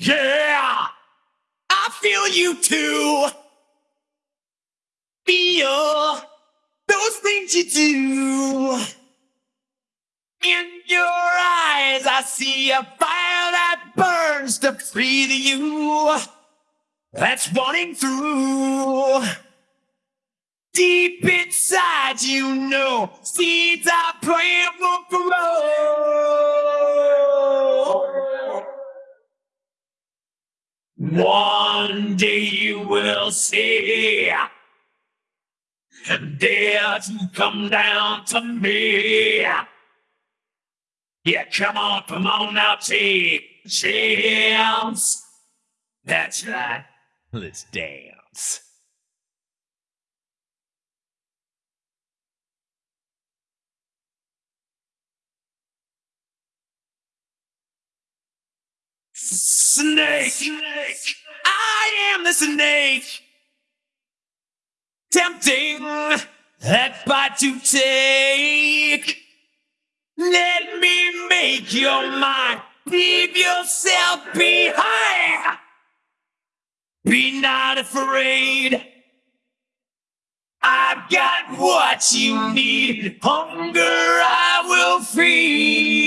Yeah, I feel you too. Feel those things you do. In your eyes, I see a fire that burns to breathe you. That's wanting through. Deep inside, you know, seeds are praying will grow. One day you will see, and dare to come down to me. Yeah, come on, come on now, a chance. That's right. Let's dance. Snake! snake. I am the snake! Tempting that bite to take. Let me make your mind. Leave yourself behind. Be not afraid. I've got what you need. Hunger I will feed.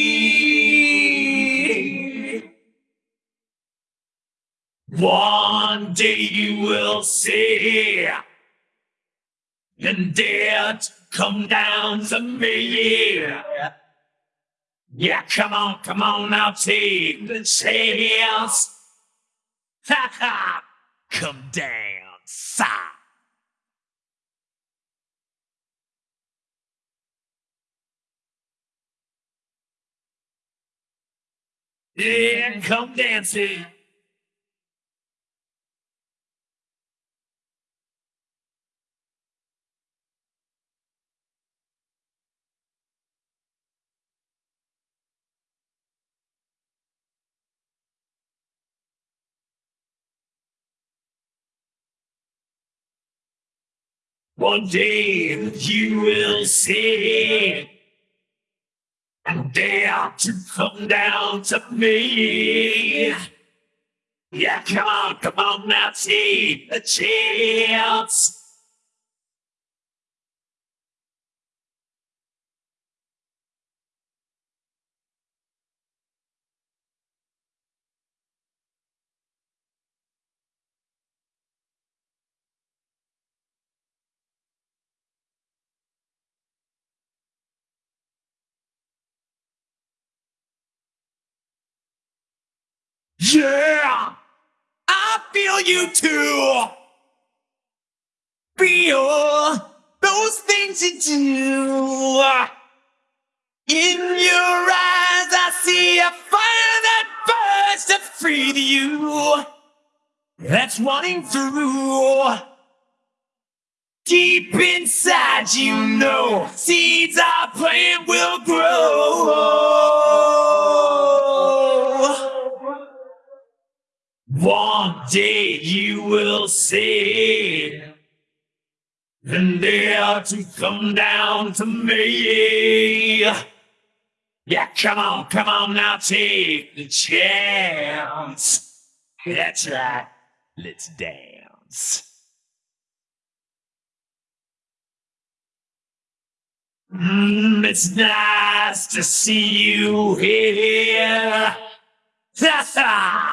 One day you will see and dare to come down to me. Yeah, come on, come on now, take the chance. Ha ha! Come down. Yeah, come dancing. One day you will see and dare to come down to me. Yeah, come on, come on now, take the chance. Yeah! I feel you too! Feel those things you do. In your eyes, I see a fire that burns to free you. That's running through. Deep inside, you know, seeds I plant will grow. Day you will see, and dare to come down to me. Yeah, come on, come on now, take the chance. That's right, let's dance. Mm, it's nice to see you here. Ha ha!